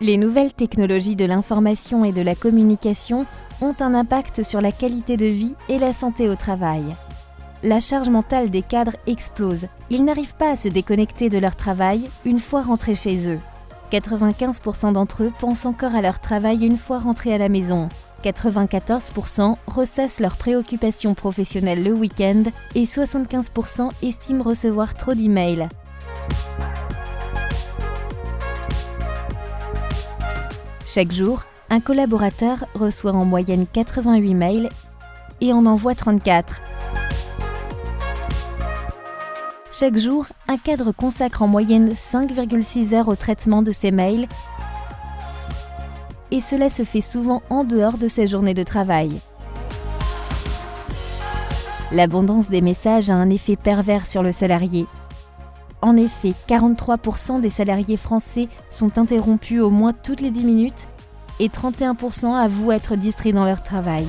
Les nouvelles technologies de l'information et de la communication ont un impact sur la qualité de vie et la santé au travail. La charge mentale des cadres explose. Ils n'arrivent pas à se déconnecter de leur travail une fois rentrés chez eux. 95% d'entre eux pensent encore à leur travail une fois rentrés à la maison. 94% ressassent leurs préoccupations professionnelles le week-end et 75% estiment recevoir trop d'emails. Chaque jour, un collaborateur reçoit en moyenne 88 mails et en envoie 34. Chaque jour, un cadre consacre en moyenne 5,6 heures au traitement de ses mails et cela se fait souvent en dehors de ses journées de travail. L'abondance des messages a un effet pervers sur le salarié. En effet, 43% des salariés français sont interrompus au moins toutes les 10 minutes et 31% avouent être distraits dans leur travail.